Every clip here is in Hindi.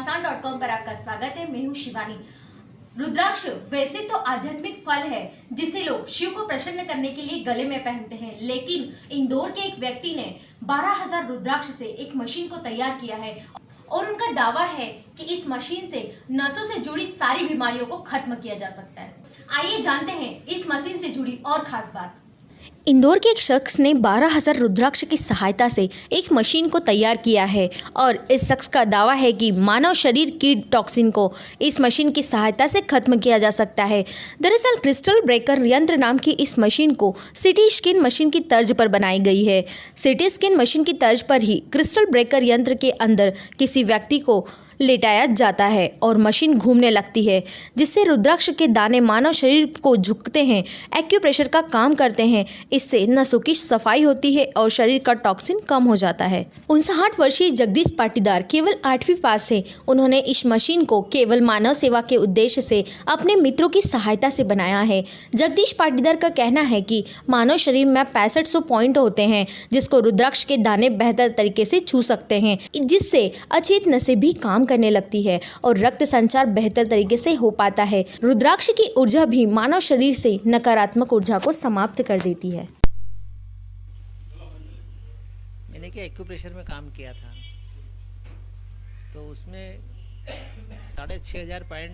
घमासान डॉट कॉम पर आपका स्वागत है। मैं हूँ शिवानी। रुद्राक्ष, वैसे तो आध्यात्मिक फल है, जिसे लोग शिव को प्रसन्न करने के लिए गले में पहनते हैं, लेकिन इंदौर के एक व्यक्ति ने 12000 रुद्राक्ष से एक मशीन को तैयार किया है और उनका दावा है कि इस मशीन से नसों से जुड़ी सारी बीमारियों को खत्म किया जा सकता है। आइए जानते हैं इस मशीन से जुड़ी और खास बात। इंदौर के एक शख्स ने बारह हज़ार रुद्राक्ष की सहायता से एक मशीन को तैयार किया है और इस शख्स का दावा है कि मानव शरीर की टॉक्सिन को इस मशीन की सहायता से खत्म किया जा सकता है। दरअसल क्रिस्टल ब्रेकर यंत्र नाम की इस मशीन को सिटी स्किन मशीन की तर्ज पर बनाई गई है। सिटी स्किन मशीन की तर्ज पर ही क्रिस्टल ब्रेकर यंत्र के अंदर किसी व्यक्ति को लेटाया जाता है और मशीन घूमने लगती है, जिससे रुद्राक्ष के दाने मानव शरीर को झुकते हैं एक्यूप्रेशर का काम करते हैं। इससे नसों की सफ़ाई होती है और शरीर का टॉक्सिन कम हो जाता है। उनसठ वर्षीय जगदीश पाटीदार केवल आठवीं पास है। उन्होंने इस मशीन को केवल मानव सेवा के उद्देश्य से अपने मित्रों की सहायता से बनाया है। जगदीश पाटीदार का कहना है कि मानव शरीर में पैंसठ सौ पॉइंट होते हैं, जिसको रुद्राक्ष के दाने बेहतर तरीके से छू सकते हैं, जिससे अचेत नशे भी काम करने लगती है और रक्त संचार बेहतर तरीके से हो पाता है। रुद्राक्ष की ऊर्जा भी मानव शरीर से नकारात्मक ऊर्जा को समाप्त कर देती है। मैंने क्या एक्यूप्रेशर में काम किया था? तो उसमें साढ़े छः हज़ार पॉइंट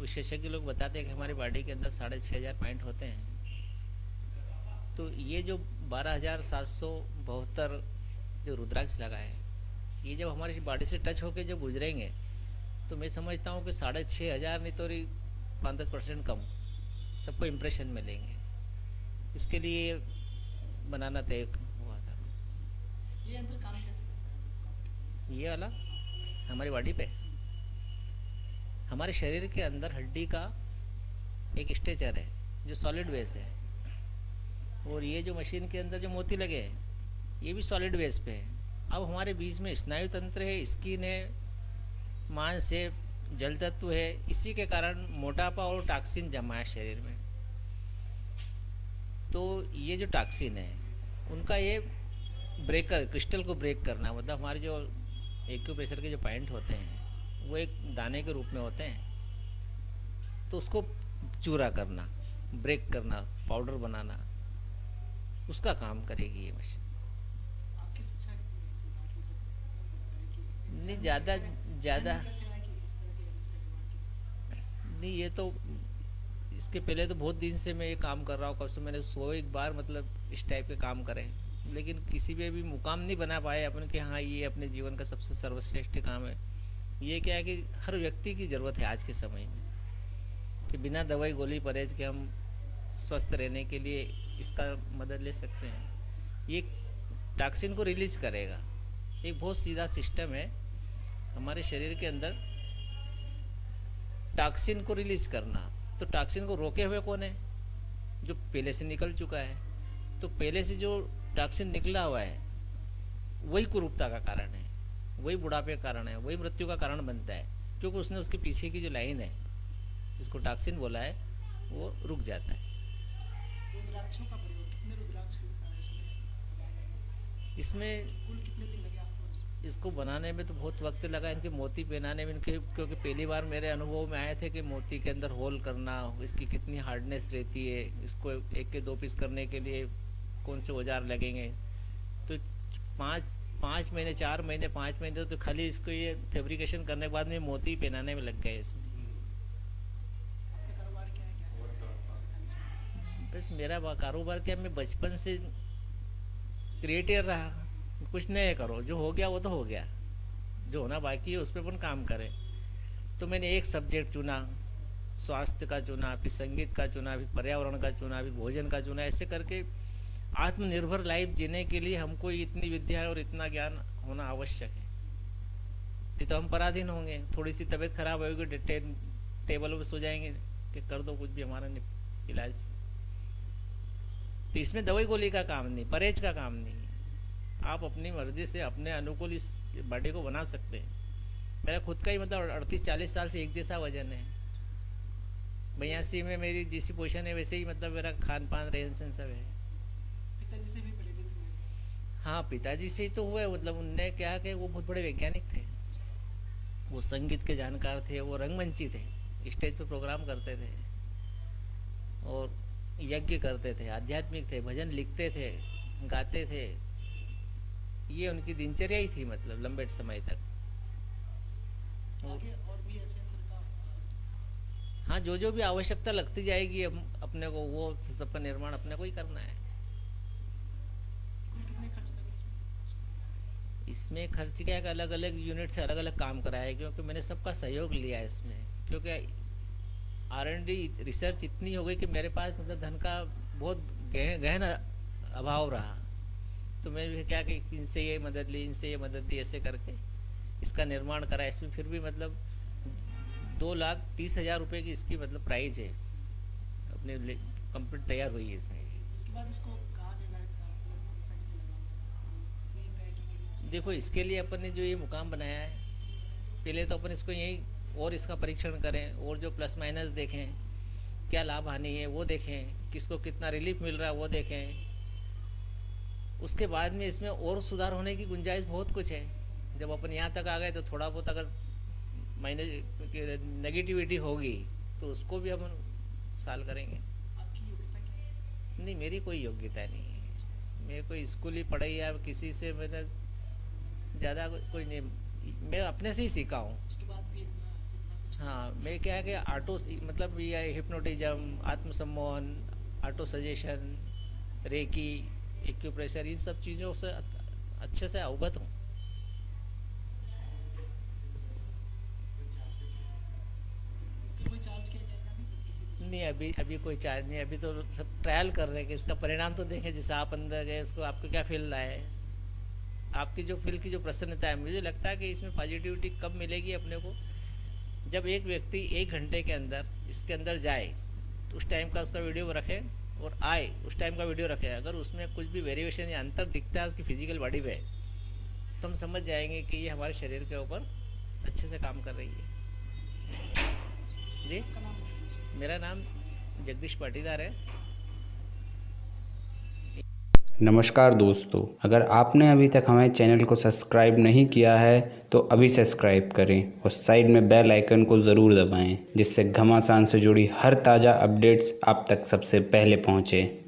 विशेषज्ञ लोग बताते हैं कि हमारी बॉडी के अंदर साढ़े छः हज़ार पॉइंट होते हैं। तो ये जो बारह हज़ार सात सौ बहत्तर जो रुद्राक्ष लगा है ये जब हमारी बॉडी से टच होकर जब गुजरेंगे तो मैं समझता हूँ कि साढ़े छः हज़ार नहीं तो पाँच दस परसेंट कम सबको इम्प्रेशन में लेंगे इसके लिए बनाना तय हुआ था। ये अंदर काम कैसे ये वाला हमारी बॉडी पे। हमारे शरीर के अंदर हड्डी का एक स्ट्रेचर है जो सॉलिड बेस है। और ये जो मशीन के अंदर जो मोती लगे हैं ये भी सॉलिड बेस पे है। अब हमारे बीच में स्नायु तंत्र है स्किन है, मांस है, जल तत्व है, इसी के कारण मोटापा और टॉक्सिन जमा है शरीर में। तो ये जो टॉक्सिन है, उनका ये ब्रेकर क्रिस्टल को ब्रेक करना मतलब हमारे जो एक्यूप्रेशर के जो पॉइंट होते हैं, वो एक दाने के रूप में होते हैं। तो उसको चूरा करना ब्रेक करना पाउडर बनाना, उसका काम करेगी ये मशीन आपकी शिक्षा कितनी है? तो बाकी तो पता है नहीं, ज़्यादा ज़्यादा? नहीं, ये तो इसके पहले तो बहुत दिन से मैं ये काम कर रहा हूँ, कब से मैंने सौ एक बार मतलब इस टाइप के काम करे लेकिन किसी पे भी मुकाम नहीं बना पाए अपन कि हाँ ये अपने जीवन का सबसे सर्वश्रेष्ठ काम है। ये क्या है कि हर व्यक्ति की ज़रूरत है आज के समय में, कि बिना दवाई गोली परहेज के हम स्वस्थ रहने के लिए इसका मदद ले सकते हैं। ये टॉक्सिन को रिलीज़ करेगा। एक बहुत सीधा सिस्टम है हमारे शरीर के अंदर टॉक्सिन को रिलीज़ करना। तो टॉक्सिन को रोके हुए कौन है? जो पहले से निकल चुका है। तो पहले से जो टॉक्सिन निकला हुआ है वही कुरूपता का कारण है वही बुढ़ापे का कारण है वही मृत्यु का कारण बनता है। क्योंकि उसने उसके पीछे की जो लाइन है जिसको टॉक्सिन बोला है वो रुक जाता है? इसमें कुल कितने दिन इसको बनाने में तो बहुत वक्त लगा, इनके मोती पहनाने में, इनके, क्योंकि पहली बार मेरे अनुभव में आए थे कि मोती के अंदर होल करना, इसकी कितनी हार्डनेस रहती है, इसको एक के दो पीस करने के लिए कौन से औज़ार लगेंगे? तो पाँच पाँच महीने, चार महीने, पाँच महीने तो खाली इसको ये फेब्रिकेशन करने के बाद में मोती पहनाने में लग गए इसमें। बस मेरा कारोबार क्या, मैं बचपन से क्रिएटिव रहा। कुछ नया करो जो हो गया वो तो हो गया। जो होना बाकी है उस पर अपन काम करें। तो मैंने एक सब्जेक्ट चुना स्वास्थ्य का चुना फिर संगीत का चुना फिर पर्यावरण का चुना फिर भोजन का चुना ऐसे करके आत्मनिर्भर लाइफ जीने के लिए हमको इतनी विद्या और इतना ज्ञान होना आवश्यक है। नहीं तो हम पराधीन होंगे थोड़ी सी तबीयत खराब होगी टे, टेबल पर सो जाएँगे कि कर दो कुछ भी हमारा इलाज। तो इसमें दवाई गोली का काम नहीं परहेज का काम नहीं। आप अपनी मर्ज़ी से अपने अनुकूल इस बॉडी को बना सकते हैं। मेरा खुद का ही मतलब अड़तीस चालीस साल से एक जैसा वज़न है। बयासी में मेरी जैसी पोजिशन है वैसे ही मतलब मेरा खान पान रहन सहन सब है। पिताजी से भी प्रेरित हुए? हाँ पिताजी से ही तो हुआ है। मतलब उनने क्या कि वो बहुत बड़े वैज्ञानिक थे। वो संगीत के जानकार थे वो रंगमंची थे। स्टेज पे प्रोग्राम करते थे। और यज्ञ करते थे आध्यात्मिक थे भजन लिखते थे गाते थे। ये उनकी दिनचर्या ही थी मतलब लंबे समय तक। और और भी ऐसे फिर का हाँ जो जो भी आवश्यकता लगती जाएगी अपने को वो सबका निर्माण अपने को ही करना है। इसमें खर्च क्या है कि अलग अलग यूनिट से अलग अलग काम कराया है क्योंकि मैंने सबका सहयोग लिया है इसमें। क्योंकि आर एन डी रिसर्च इतनी हो गई कि मेरे पास मतलब धन का बहुत गहन अभाव रहा। तो मैंने क्या कि इनसे ये मदद ली इनसे ये मदद दी ऐसे करके इसका निर्माण करा। इसमें फिर भी मतलब दो लाख तीस हज़ार रुपये की इसकी मतलब प्राइस है। अपने कंप्लीट तैयार हुई है इसमें। देखो इसके लिए अपन ने जो ये मुकाम बनाया है पहले तो अपन इसको यही और इसका परीक्षण करें और जो प्लस माइनस देखें क्या लाभ हानि है वो देखें किसको कितना रिलीफ मिल रहा है वो देखें। उसके बाद में इसमें और सुधार होने की गुंजाइश बहुत कुछ है। जब अपन यहाँ तक आ गए तो थोड़ा बहुत अगर माइनस नेगेटिविटी होगी तो उसको भी अपन साल करेंगे। नहीं मेरी कोई योग्यता नहीं है। मेरे कोई स्कूल ही पढ़ाई या किसी से मैंने ज़्यादा कोई नहीं मैं अपने से ही सीखा हूँ। हाँ मैं क्या है कि ऑटो मतलब ये हिप्नोटिज्म आत्मसम्मोहन ऑटो सजेशन रेकी एक्यूप्रेशर इन सब चीज़ों से अच्छे से अवगत हूँ। नहीं, अभी अभी कोई चार्ज नहीं, अभी तो सब ट्रायल कर रहे हैं कि इसका परिणाम तो देखें, जैसे आप अंदर गए, उसको आपको क्या फील रहा है? आपकी जो फील की जो प्रसन्नता है, मुझे लगता है कि इसमें पॉजिटिविटी कब मिलेगी अपने को? जब एक व्यक्ति एक घंटे के अंदर, इसके अंदर जाए तो उस टाइम का उसका वीडियो रखें। और आई उस टाइम का वीडियो रखे अगर उसमें कुछ भी वेरिएशन या अंतर दिखता है उसकी फ़िज़िकल बॉडी पे तो हम समझ जाएँगे कि ये हमारे शरीर के ऊपर अच्छे से काम कर रही है। जी। मेरा नाम जगदीश पाटीदार है। नमस्कार दोस्तों, अगर आपने अभी तक हमारे चैनल को सब्सक्राइब नहीं किया है तो अभी सब्सक्राइब करें और साइड में बेल आइकन को ज़रूर दबाएँ, जिससे घमासान से जुड़ी हर ताज़ा अपडेट्स आप तक सबसे पहले पहुँचें।